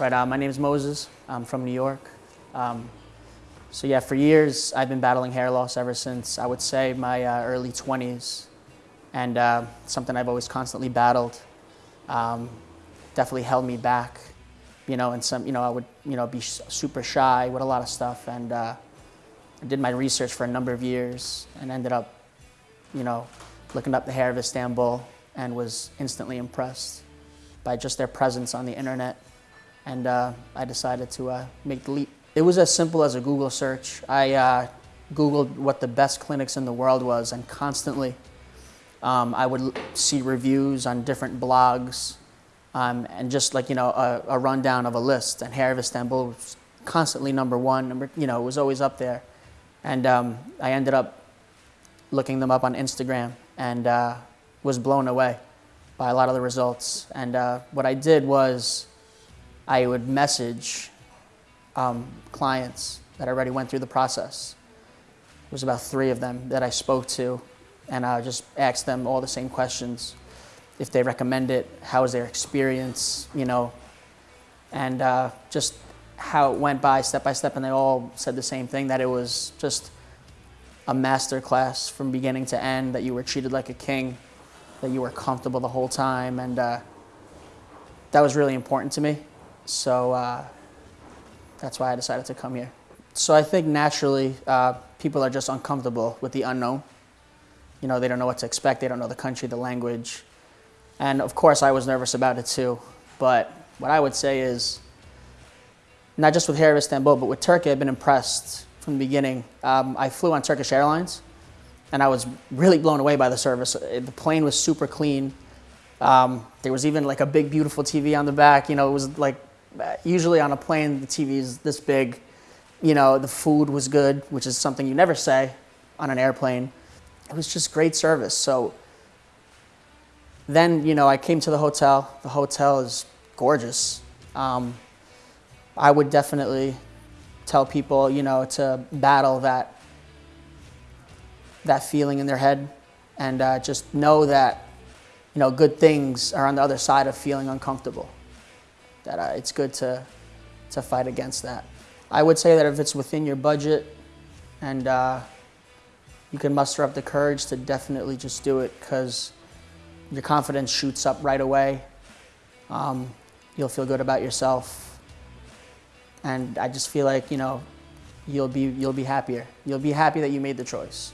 All right, uh, my name is Moses. I'm from New York. Um, so yeah, for years I've been battling hair loss ever since I would say my uh, early 20s, and uh, something I've always constantly battled. Um, definitely held me back, you know, and some, you know, I would, you know, be super shy with a lot of stuff, and uh, I did my research for a number of years, and ended up, you know, looking up the hair of Istanbul, and was instantly impressed by just their presence on the internet and uh, I decided to uh, make the leap. It was as simple as a Google search. I uh, Googled what the best clinics in the world was and constantly um, I would see reviews on different blogs um, and just like, you know, a, a, rundown of a list and Hair of Istanbul was constantly number one, number, you know, it was always up there. And um, I ended up looking them up on Instagram and uh, was blown away by a lot of the results. And uh, what I did was I would message um, clients that already went through the process. It was about three of them that I spoke to, and I just asked them all the same questions. If they recommend it, how was their experience, you know, and uh, just how it went by step by step, and they all said the same thing, that it was just a master class from beginning to end, that you were treated like a king, that you were comfortable the whole time, and uh, that was really important to me. So uh, that's why I decided to come here. So I think naturally uh, people are just uncomfortable with the unknown. You know, they don't know what to expect. They don't know the country, the language. And of course I was nervous about it too. But what I would say is, not just with Hair of Istanbul, but with Turkey, I've been impressed from the beginning. Um, I flew on Turkish Airlines and I was really blown away by the service. The plane was super clean. Um, there was even like a big, beautiful TV on the back. You know, it was like usually on a plane, the TV is this big. You know, the food was good, which is something you never say on an airplane. It was just great service. So then, you know, I came to the hotel. The hotel is gorgeous. Um, I would definitely tell people, you know, to battle that that feeling in their head and uh, just know that, you know, good things are on the other side of feeling uncomfortable that uh, it's good to, to fight against that. I would say that if it's within your budget and uh, you can muster up the courage to definitely just do it because your confidence shoots up right away. Um, you'll feel good about yourself. And I just feel like, you know, you'll be, you'll be happier. You'll be happy that you made the choice.